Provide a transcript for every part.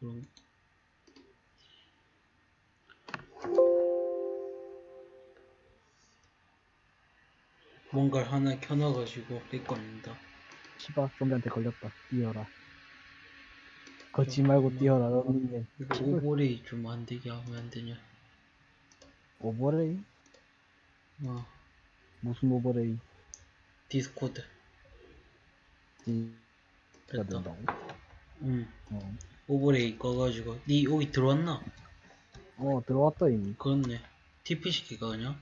그럼 뭔가를 하나 켜놔가지고 lag 걸린다. 시바 좀비한테 걸렸다. 뛰어라. 걷지 말고 뛰어라. 너는 overlay 좀 안 되게 하면 안 되냐? overlay? 어, 무슨 overlay? Discord. 가 됐다. 된다고? 응. 어. overlay 꺼가지고. 니 여기 들어왔나? 어 들어왔다 이미. 그렇네. TP 시키가 그냥.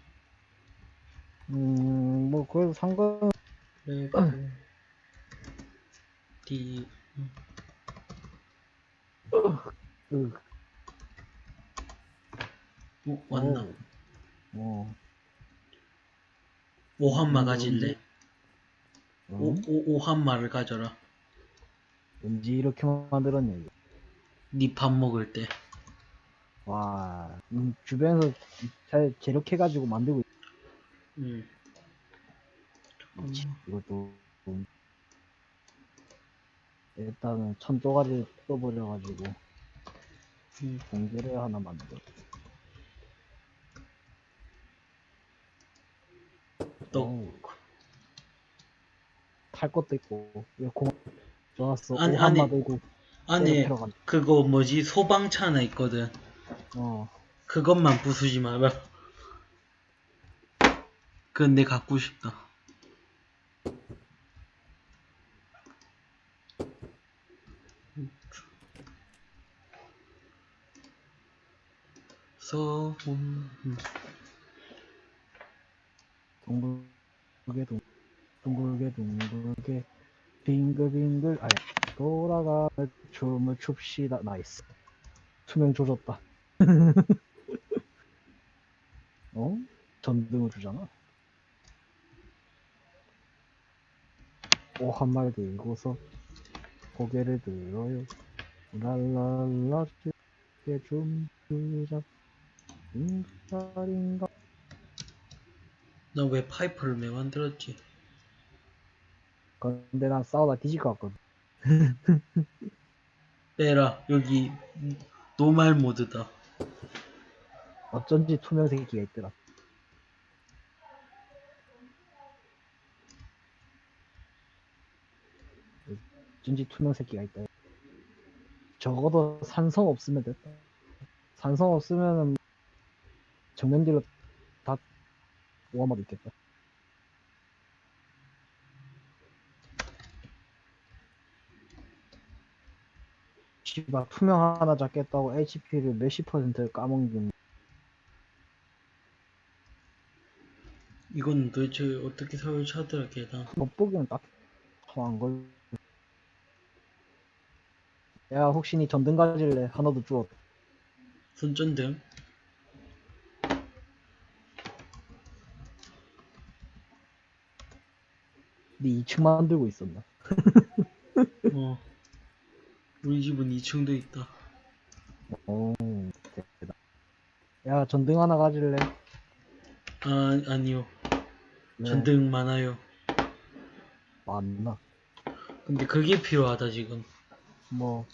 음, 뭐 그래도 상관. 레벨 D 음. 으, 어, 왔나? 어. 어. 오한마 음, 가질래? 어? 오, 오, 오한마를 가져라. 언제 이렇게 만들었냐 이거. 니 밥 먹을 때. 와, 음, 주변에서 잘 재력해가지고 만들고 있... 응. 음, 이것도 좀... 일단은 천 조가리 떠버려가지고 응. 공개를 하나 만들어. 또 어우, 탈 것도 있고 이거 공 좋았어. 아니, 아니. 들고 들어간. 그거 뭐지 소방차 하나 있거든. 어, 그것만 부수지 마라. 그건 내 갖고 싶다. 소음 둥글게 둥 둥글게 둥글게 빙글빙글 아니 돌아가 춤을 춥시다. 나이스. 투명 조졌다. 어? 전등을 주잖아? 오한말 들고서 고개를 들어요. 랄랄라 게 춤추자. 인가인가? 너왜 파이프를 왜 만들었지? 근데 난 싸우다 뒤질 것 같거든 빼라 여기 노말 모드다. 어쩐지 투명 새끼가 있더라. 어쩐지 투명 새끼가 있다. 적어도 산성 없으면 됐다. 산성 없으면 정면뒤로 다 오아마도 있겠다. 씨발 투명 하나 잡겠다고 HP를 몇십 퍼센트 까먹는 이건 도대체 어떻게 설치하더라 걔다. 겉보기는 딱안 걸. 야 혹시 니 전등 가질래? 하나도 주워. 손전등? 니 2층 만들고 있었나? 어. 우리 집은 2층도 있다. 오 대다. 야 전등 하나 가질래? 아 아니요. 네, 전등 많아요. 맞나? 근데 그게 필요하다 지금. 뭐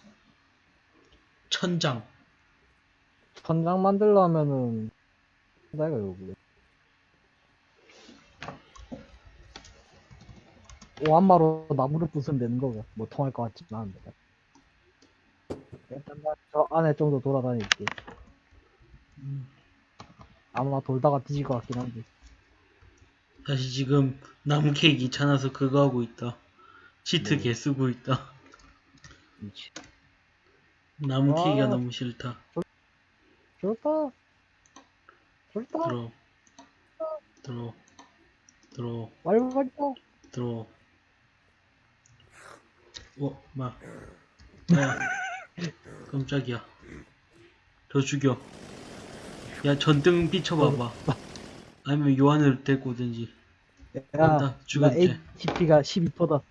천장. 천장 만들려면은 내가 여기. 오한마로 나무를 부수면 되는 거가 뭐 통할 것 같진 않은데. 일단 나저 안에 좀 더 돌아다닐게. 음. 아마 돌다가 뒤질 것 같긴 한데. 다시 지금 나무 케이크 귀찮아서 그거 하고 있다. 치트 뭐? 개 쓰고 있다. 미치. 나무 아. 케이크가 너무 싫다. 좋다. 좋다. 들어. 들어. 들어. 말발다. 들어. 어, 마. 야. 깜짝이야. 저 죽여. 야, 전등 비춰봐봐. 아니면 요한을 데리고 오든지. 야, 죽었지. HP가 12%다.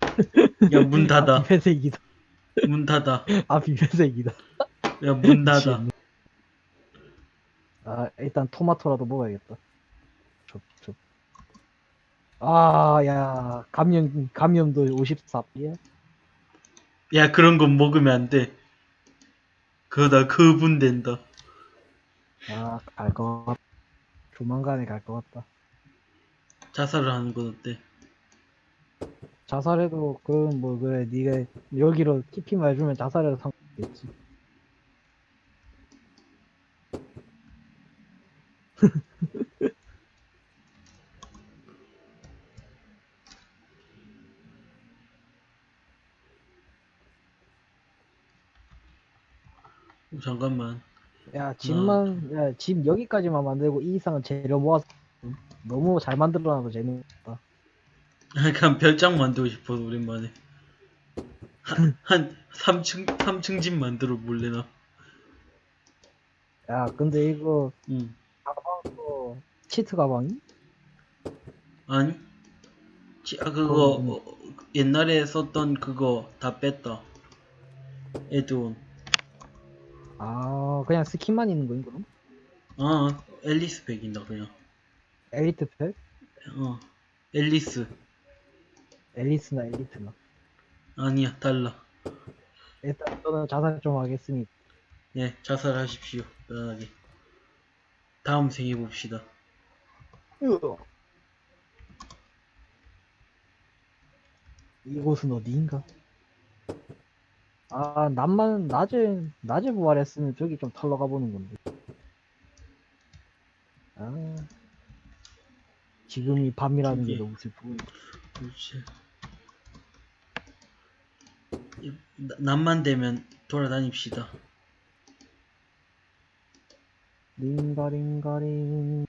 야, 문 아, 닫아. 비회색이다. 문 닫아. 아, 비회색이다. 야, 문 닫아. 아, 일단 토마토라도 먹어야겠다. 아, 야, 감염, 감염도 54. 예? 야, 그런 건 먹으면 안 돼. 그러다 그분 된다. 아, 갈 것 같다. 조만간에 갈 것 같다. 자살을 하는 건 어때? 자살해도 그건 뭐 그래 네가 여기로 TP만 해주면 자살해도 상관없겠지. 잠깐만. 야 집만 야집 여기까지만 만들고 이 이상은 재료 모아서 너무 잘 만들어놔도 재밌다. 약간 별장 만들고 싶어서 오랜만에. 한, 한 3층, 3층 집 만들어 볼래나? 야 근데 이거 응. 가방도 치트 가방이? 아니? 지- 아, 그거, 음. 어, 옛날에 썼던 그거 다 뺐다. 에드온. 아 그냥 스킨만 있는 거인 그럼? 아, 앨리스 백인다, 그냥. 엘리트 팩? 어, 앨리스. 앨리스나 엘리트나. 아니야, 달라. 일단 저는 자살 좀 하겠습니다. 네, 자살하십시오. 편안하게. 다음 생해 봅시다. 이곳은 어디인가? 아, 낮만, 낮에, 낮에 부활했으면 저기 좀 털러 가보는 건데. 아, 지금이 밤이라는 게 저기. 너무 슬프군. 그렇지. 낮만 되면 돌아다닙시다. 링가링가링.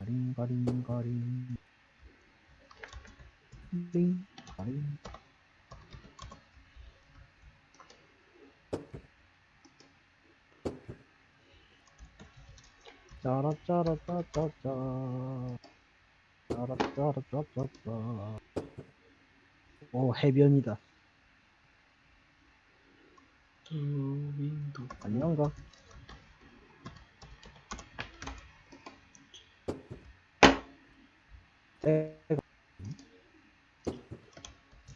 링가링가링. 링가링. 짜라짜라짜짜짜. 짜라짜라짜짜짜. 오, 해변이다. 저 윈도. 때가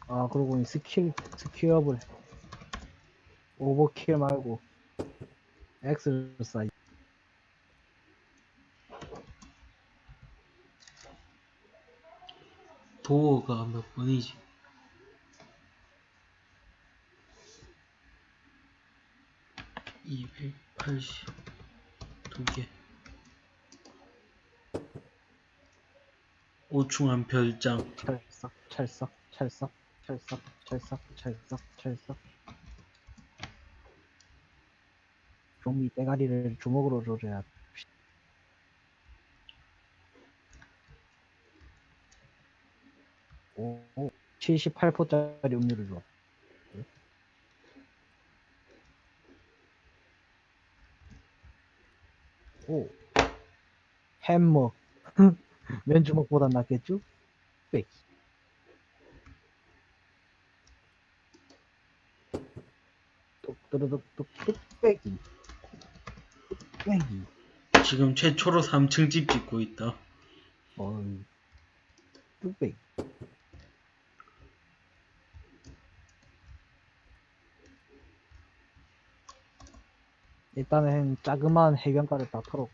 아 그러고 보니 스킬 스킬업을 오버킬 말고 엑스사이 도어가 몇 번이지? 이백팔십 두 개. 오충한 별장. 찰싹 찰싹 찰싹 찰싹 찰싹 찰싹 찰싹 좀비 대가리를 주먹으로 조져야 오, 78%짜리 음료를 줘. 오, 햄머. 면주먹보단 낫겠죠? 빽. 뚝뚜루뚝뚝뚝 빼기. 빼기. 지금 최초로 3층 집 짓고 있다. 어이. 뚝배기. 일단은 자그마한 해변가를 다 털었고.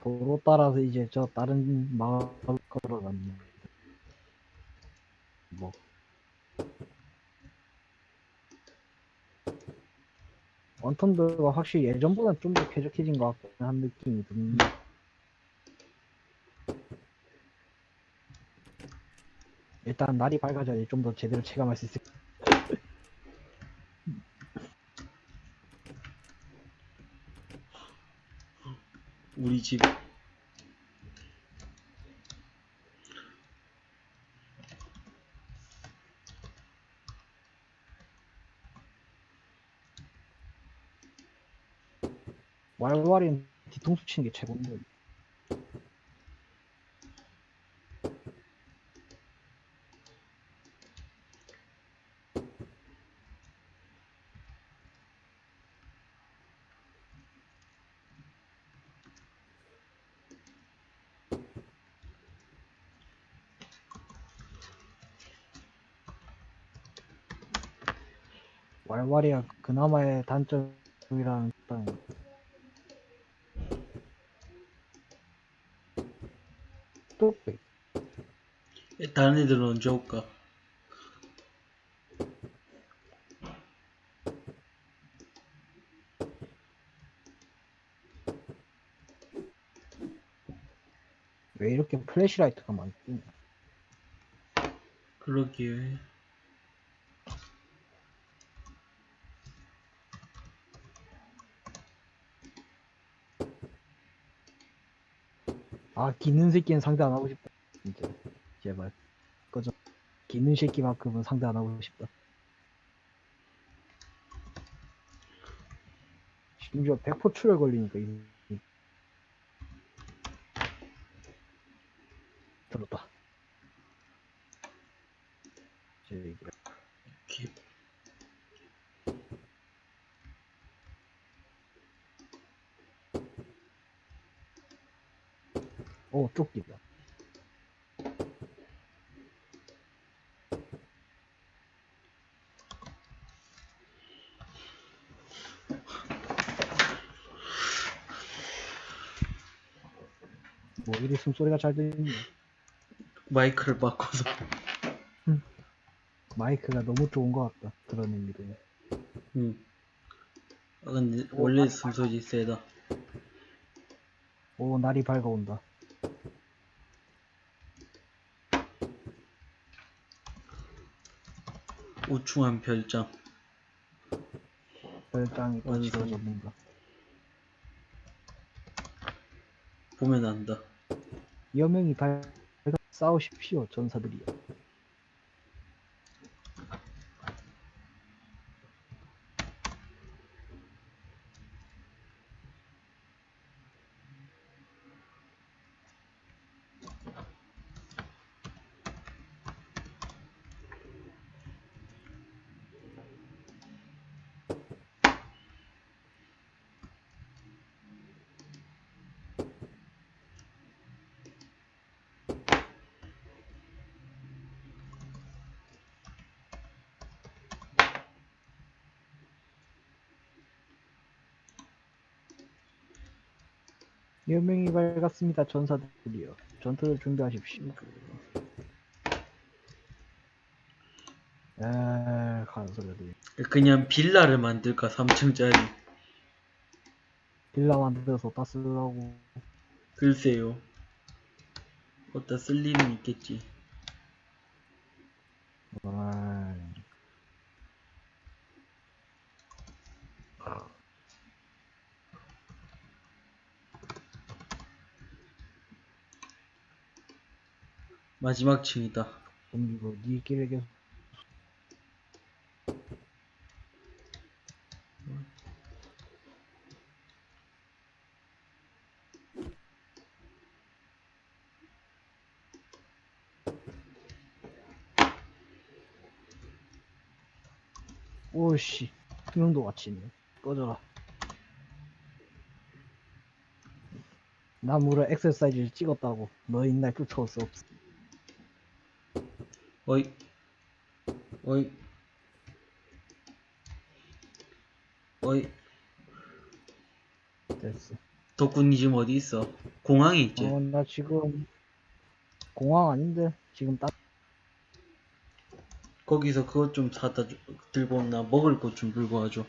도로 따라서 이제 저 다른 마을 걸어갔네. 뭐. 원턴드가 확실히 예전보다는 좀더 쾌적해진 것 같긴 한 느낌이 듭니다. 일단 날이 밝아져야 좀 더 제대로 체감할 수 있을 우리 집. 왈왈이 뒤통수 치는 게 최고인데. 왈왈이야 그나마의 단점이라는 딱 뚝배 다른 애들은 언제 올까? 왜 이렇게 플래시라이트가 많지? 그러기에 아 기는 새끼는 상대 안 하고 싶다. 진짜 제발. 꺼져. 기는 새끼만큼은 상대 안 하고 싶다. 심지어 100% 출혈 걸리니까 이, 이. 들었다 저기 이렇게 오 쪽기다 뭐 이리 숨소리가 잘 들리네 마이크를 바꿔서. 마이크가 너무 좋은 것 같다 그런 의미로 응. 아 근데 원래 숨소리 세다. 오 날이 밝아온다. 우충한 별장. 별장이 완성. 지어졌는가? 보면 안다 여명이 밝아 싸우십시오 전사들이여 여명이 밝았습니다 전사들이여. 전투를 준비하십시오. 소리가 들리 그냥 빌라를 만들까 3층짜리. 빌라 만들어서 어디다 쓰라고? 글쎄요. 어디다 쓸 일은 있겠지. 아, 마지막 층이다. 그럼 이거 니끼리 계속 오씨 투명도 같이 있네. 꺼져라. 나무를 엑서사이즈를 찍었다고. 너 인날 쫓아올 수 없어 어이. 어이. 어이. 됐어. 덕분이 지금 어디 있어? 공항에 있지? 어, 나 지금 공항 아닌데 지금 딱 거기서 그것 좀 사다 주, 들고 온나 먹을 것 좀 들고 와줘.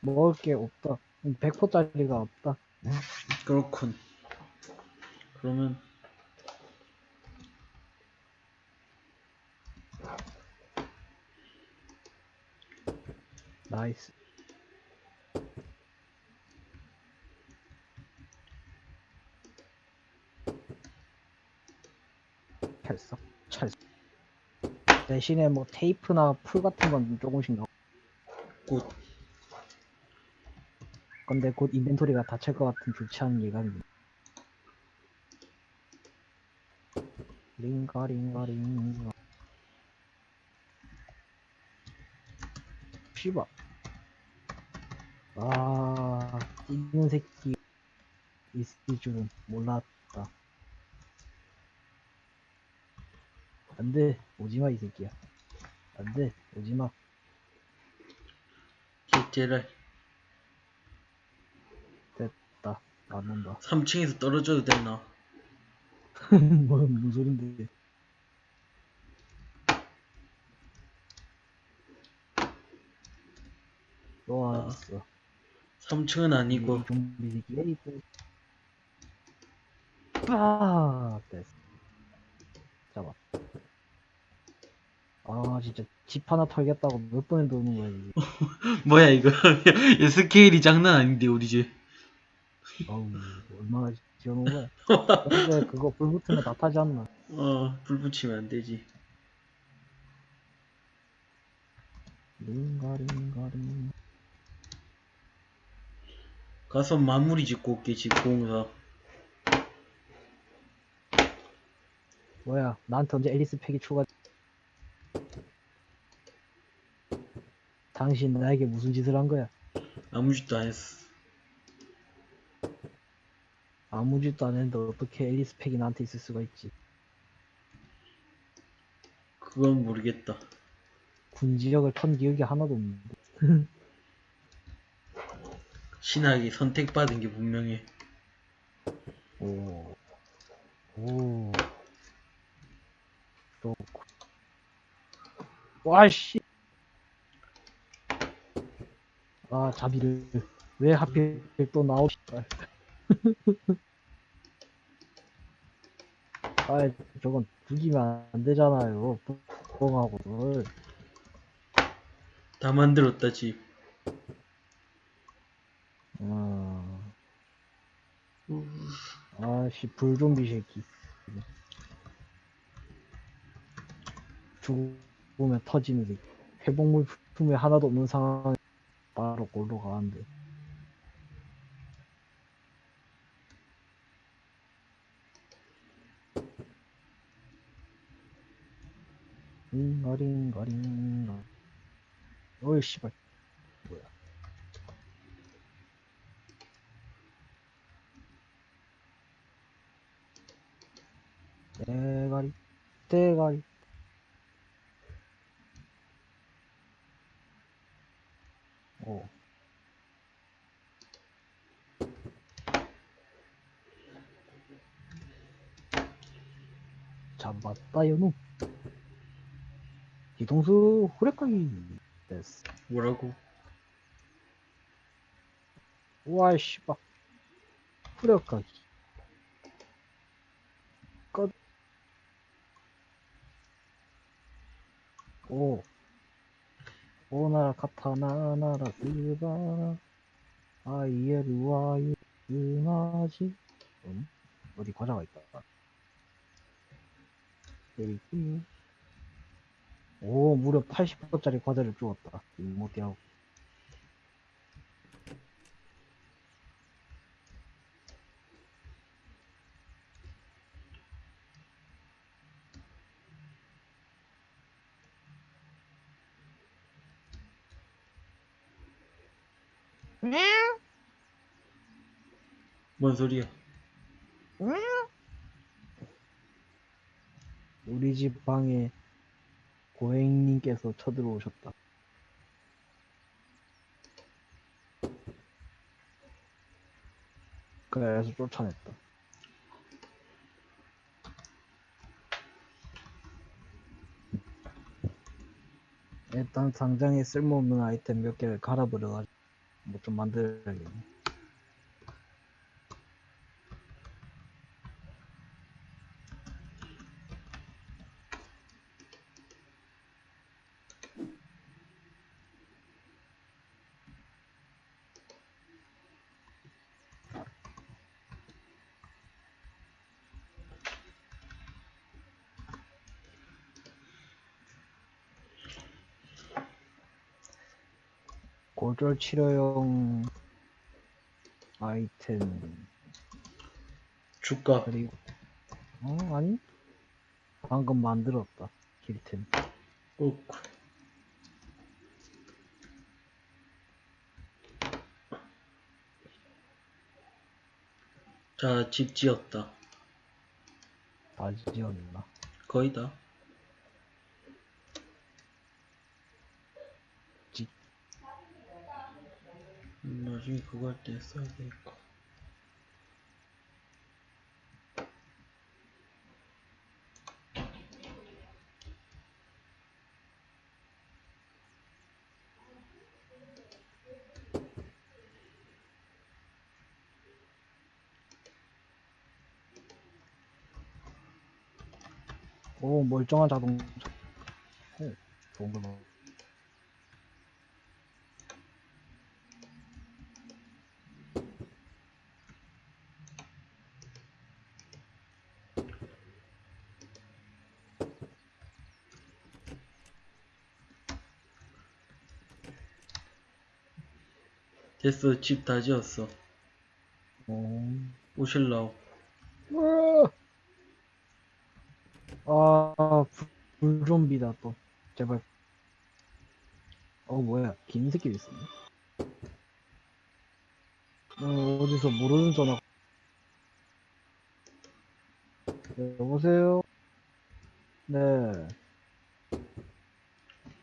먹을 게 없다. 100%짜리가 없다. 그렇군. 그러면 nice. 찰싹 찰싹 대신에 뭐 테이프나 풀 같은 건 조금씩 넣어. 곧 근데 곧 인벤토리가 닫힐 것 같은 않은 예감이 링가 링가 링가. 씨발 아 뛰는 새끼 있을 줄은 몰랐다 안 돼 오지마 이 새끼야 안 돼 오지마 개째랄. 됐다. 안 온다. 3층에서 떨어져도 되나? 뭐, 무슨 소린데. 또 왔어. 3층은 아니고. 이 좀비 게이트. 빠! 됐어. 잡아. 아, 진짜 집 하나 털겠다고 몇 번을 도는 거야, 이게. 뭐야 이거? 이 스케일이 장난 아닌데 우리 집. 어우, 얼마나 지어놓은 거야. 근데 그거 불 붙으면 다 타지 않나? 어, 불 붙이면 안 되지. 링가링가링. 가서 마무리 짓고 올게 집 공사. 뭐야, 나한테 언제 앨리스 팩이 추가. 당신 나에게 무슨 짓을 한 거야? 아무 짓도 안 했어. 아무 짓도 안 했는데 어떻게 앨리스 팩이 나한테 있을 수가 있지? 그건 모르겠다. 군지력을 턴 기억이 하나도 없는데. 신학이 선택받은 게 분명해. 오. 오. 좋고. 와씨. 아, 자비를. 왜 하필 또 나오, 씨발. 아, 저건 죽이면 안 되잖아요. 뻥하고를. 다 만들었다 집. 아, 아 씨, 불좀비 새끼. 죽으면 터지는 새끼. 회복 물 품에 하나도 없는 상황에 바로 골로 가는데. 링가링가링가. 어이, 씨발. 뭐야. 대가리, 대가리. 오. 잡았다, 요놈. 뒤통수 후레까기 됐어. 뭐라고? 우와, 씨발. 후레까기. 오. 오나라 카타나 나라 스바라. 아이에르와이 응아지. 음? 어디 과자가 있다. 때리기 오 무려 80%짜리 과자를 주었다. 이모티하고 뭔 소리야? 우리 집 방에 고객님께서 쳐들어오셨다. 그래서 쫓아냈다. 일단 상장에 쓸모없는 아이템 몇 개를 갈아버려가지고 뭐 좀 만들어야겠네 고졸 치료용 아이템 주가. 그리고 어 아니 방금 만들었다 힐템 꼭. 자, 집 지었다. 다 지었나 거의 다. 나중에 그거 할 때 써야 되니까. 오 멀쩡한 자동차. 오 좋은 거 됐어, 집 다 지었어. 오. 오실라오. 으아! 아, 불, 불좀비다 또. 제발. 어, 뭐야. 긴 새끼도 있었네. 어, 어디서 모르는 전화. 네, 여보세요? 네.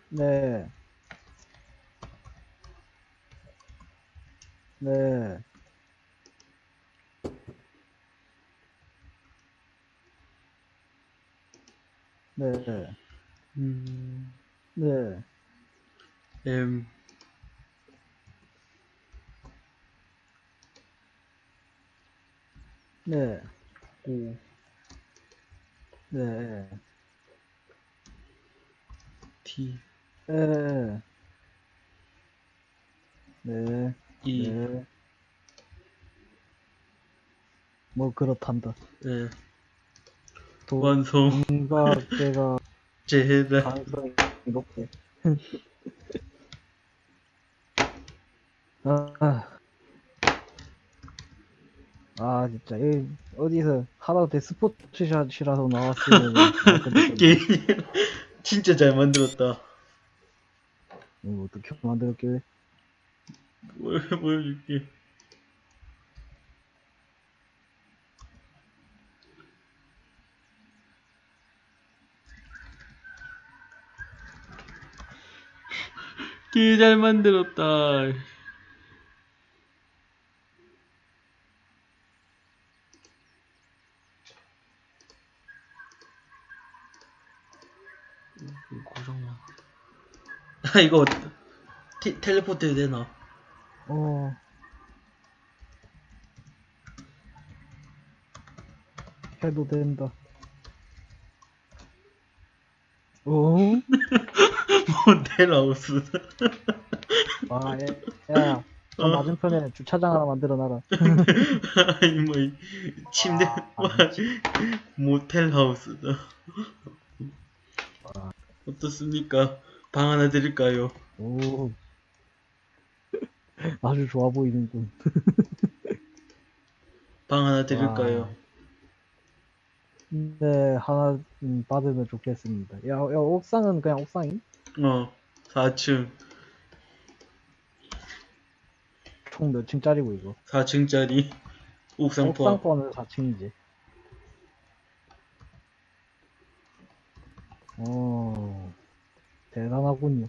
네. 네. 네. 음, 네. M, 네. O, 네. T, 네. 네. E, 네. 뭐 그렇단다. 네. 완성, 돈과 제가 제해다. 가능성이 높게. 아, 아 진짜 이 어디서 하다못해 스포츠샷이라서 나왔으면 게임 진짜 잘 만들었다. 이거 어떻게 만들었길래? 뭘 보여줄게. 개 잘 만들었다. 고정만. 아 이거 티, 텔레포트 되나? 어. 해도 된다. 어? 모텔하우스. 아, 야, 야, 저 어. 맞은편에 주차장 하나 만들어 놔라. 아니 뭐 이- 침대 아, 와, 모텔하우스다. 아. 어떻습니까? 방 하나 드릴까요? 오. 아주 좋아 보이는군. 방 하나 드릴까요? 네, 하나 음, 받으면 좋겠습니다. 야, 야, 옥상은 그냥 옥상이? 어, 4층, 총 몇 층짜리고 이거? 4층짜리 옥상 포함. 옥상 포함해서 4층이지. 오, 대단하군요.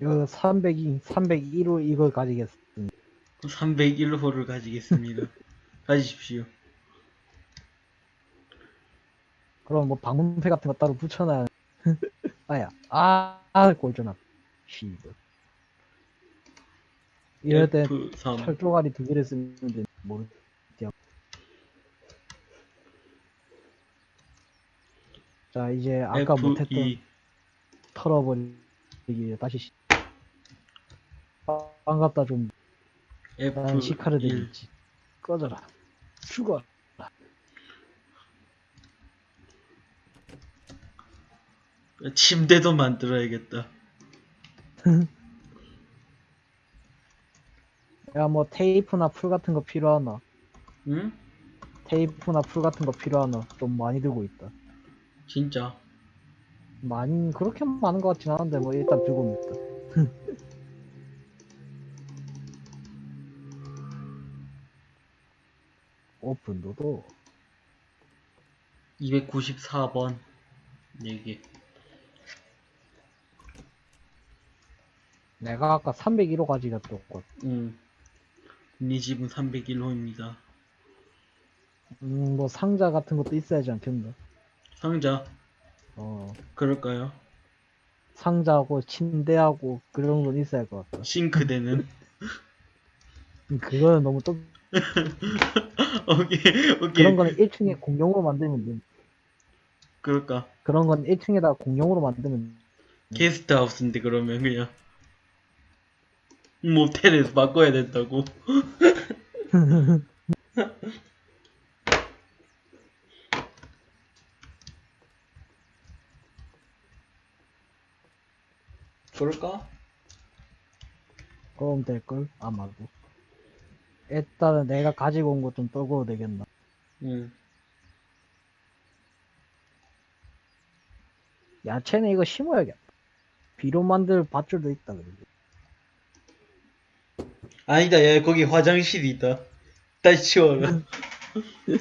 이거 302, 301호 이걸 가지겠습니다. 301호를 가지겠습니다. 가지십시오. 그럼 뭐 방문패 같은 거 따로 붙여놔야. 아야, 아, 아, 꼴전압. 씨발. 이럴 때 F3, 철조가리 두 개를 쓰면 돼. 모르. 자, 이제 아까 못했던 F2, 털어버리기 다시 시... 아, 반갑다 좀. 난 시카를 F1, 되겠지. 꺼져라. 죽어. 침대도 만들어야겠다. 야, 뭐 테이프나 풀 같은 거 필요하나? 응? 테이프나 풀 같은 거 필요하나? 좀 많이 들고 있다. 진짜. 많이 그렇게 많은 것 같진 않은데 뭐 일단 들고 있다. 오픈도도 294번. 4개. 내가 아까 301호 가지고 응. 네 집은 301호입니다. 음, 뭐 상자 같은 것도 있어야지 않겠나? 상자, 어, 그럴까요? 상자하고 침대하고 그런 정도는 있어야 할 것 같다. 싱크대는? 음, 그거는 너무 또 오케이, 오케이. 그런 거는 1층에 공용으로 만들면 돼. 그럴까? 그런 건 1층에다 공용으로 만들면 게스트하우스인데 그러면 그냥 모텔에서 바꿔야 된다고 그럴까? 그럼 될걸? 아마도. 일단은 내가 가지고 온거좀 떨궈도 되겠나? 응 야채는 이거 심어야겠다. 비료 만들 밧줄도 있다, 그리고. 아니다 야 거기 화장실이 있다 다시 치워라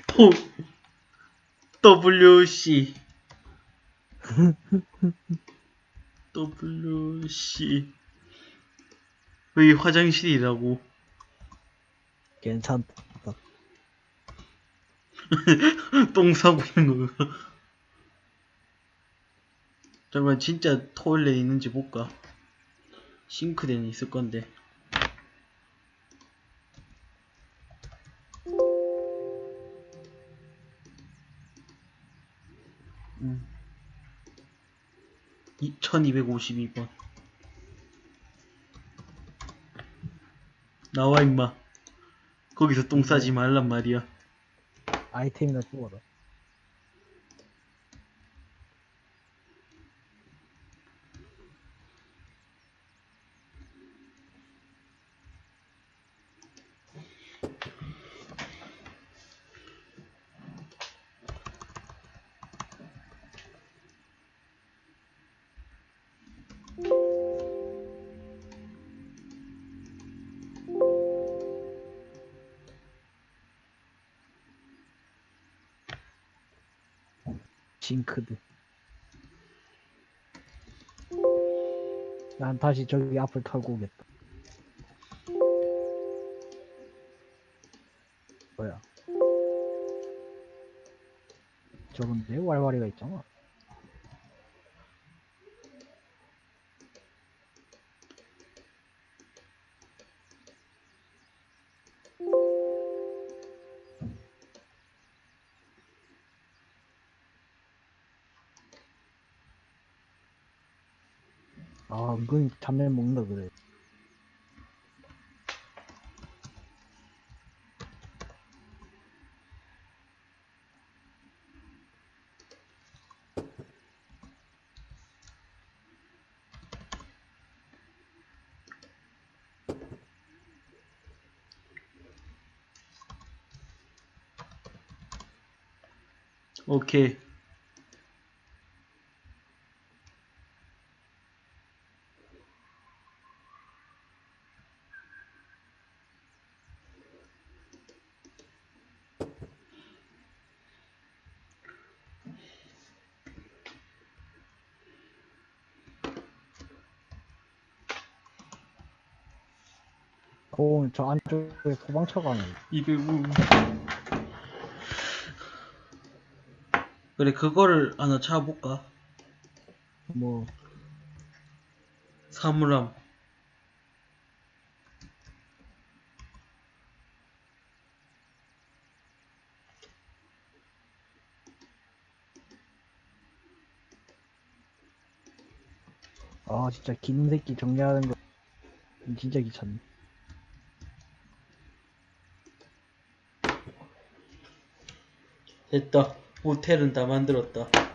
또 WC WC 여기 화장실이라고 괜찮다. 똥 싸고 있는 거가 잠깐만 진짜 토일렛 있는지 볼까? 싱크대는 있을 건데. 음. 1252번. 나와 임마 거기서 똥 싸지 말란 말이야 아이템이나 주워라. 난 다시 저기 앞을 털고 오겠다. 뭐야? 저건데 왈왈이가 있잖아. 아, 은근히 잡내 먹는다 그래. 오케이. 오, 저 안쪽에 도망쳐가네. 205. 그래, 그거를 하나 찾아볼까? 뭐, 사물함. 아, 진짜 긴 새끼 정리하는 거 진짜 귀찮네. 됐다. 모텔은 다 만들었다. 후.